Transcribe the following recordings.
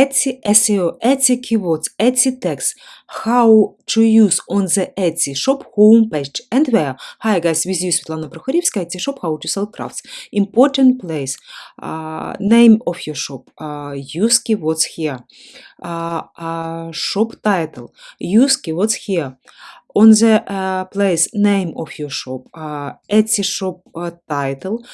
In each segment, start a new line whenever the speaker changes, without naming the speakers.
Etsy SEO, Etsy keywords, Etsy text, how to use on the Etsy shop homepage and where. Hi guys, with you Svetlana Prokhorivska, Etsy shop, how to sell crafts. Important place, uh, name of your shop, uh, use keywords here. Uh, shop title, use keywords here on the place name of your shop, Etsy shop title,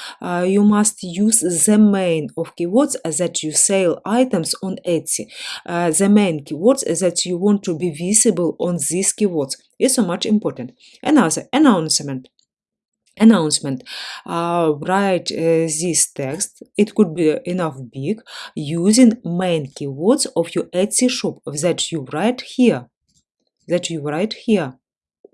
you must use the main of keywords that you sell items on Etsy. The main keywords that you want to be visible on these keywords is so much important. Another announcement. Announcement. Uh, write uh, this text. It could be enough big. Using main keywords of your etsy shop that you write here. That you write here.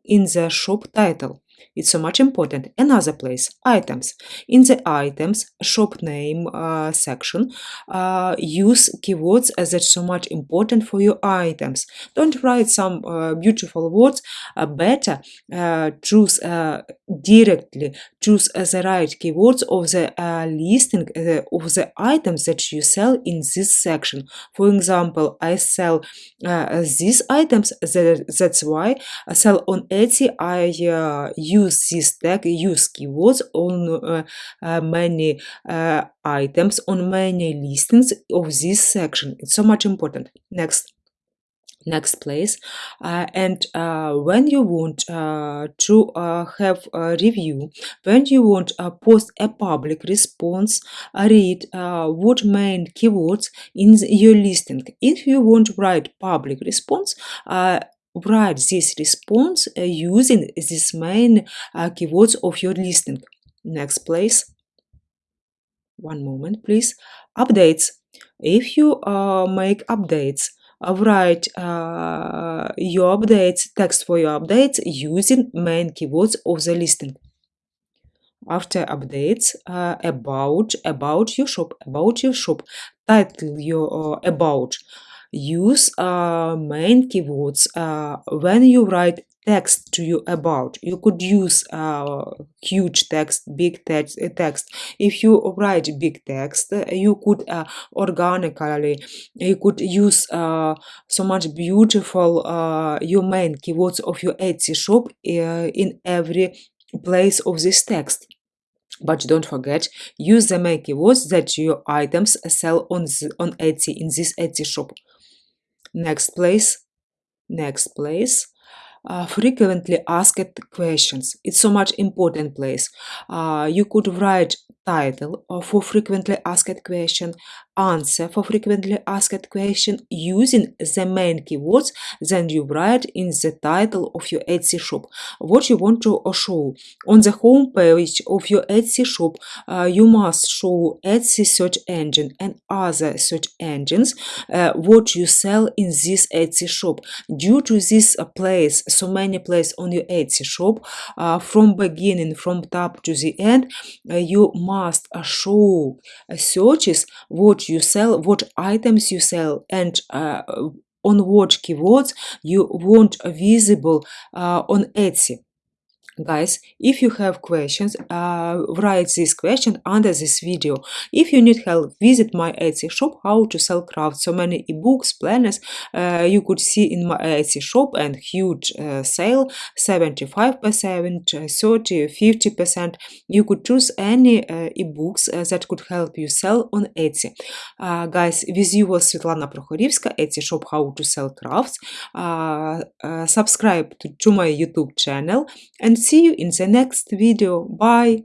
In the shop title. It's so much important. Another place, items. In the items shop name uh, section, uh, use keywords as it's so much important for your items. Don't write some uh, beautiful words. Uh, better uh, choose uh, directly, choose the right keywords of the listing of the items that you sell in this section. For example, I sell these items, that, that's why I sell on Etsy. I use this tag, use keywords on uh, uh, many uh, items, on many listings of this section. It's so much important. Next next place uh, and uh, when you want uh, to have a review when you want to post a public response read what main keywords in your listing if you want to write public response write this response uh, using these main uh, keywords of your listing. Next, place. One moment, please. Updates. If you uh, make updates, uh, write uh, your updates, text for your updates using main keywords of the listing. After updates, uh, about about your shop, about your shop, title your about use uh, main keywords uh, when you write text to you about. You could use uh, huge text big text uh, text. If you write big text uh, you could uh, organically you could use uh, so much beautiful uh, your main keywords of your etsy shop in every place of this text. But don't forget use the main keywords that your items sell on on etsy in this etsy shop Next place. Next place. Uh, frequently asked questions. It's so much important place. Uh, you could write title for frequently asked question, answer for frequently asked question using the main keywords then you write in the title of your Etsy shop. What you want to show. On the home page of your Etsy shop, uh, you must show Etsy search engine and other search engines uh, what you sell in this Etsy shop. Due to this place, so many places on your Etsy shop, uh, from beginning, from top to the end, uh, you must must show searches what you sell, what items you sell, and uh, on what keywords you want visible uh, on Etsy guys if you have questions uh, write this question under this video. If you need help visit my etsy shop how to sell crafts. So many ebooks planners uh, you could see in my etsy shop and huge uh, sale 75 percent 30 50 percent. You could choose any uh, ebooks uh, that could help you sell on etsy. Uh, guys with you was svetlana prokhorivska etsy shop how to sell crafts. Subscribe to, to my youtube channel and see you in the next video. Bye!